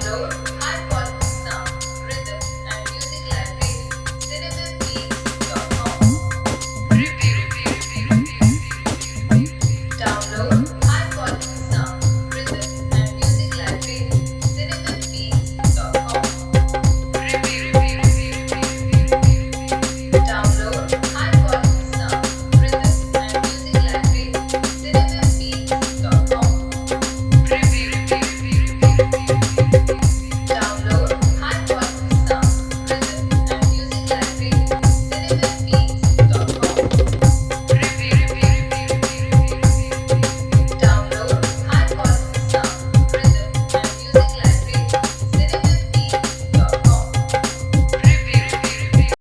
download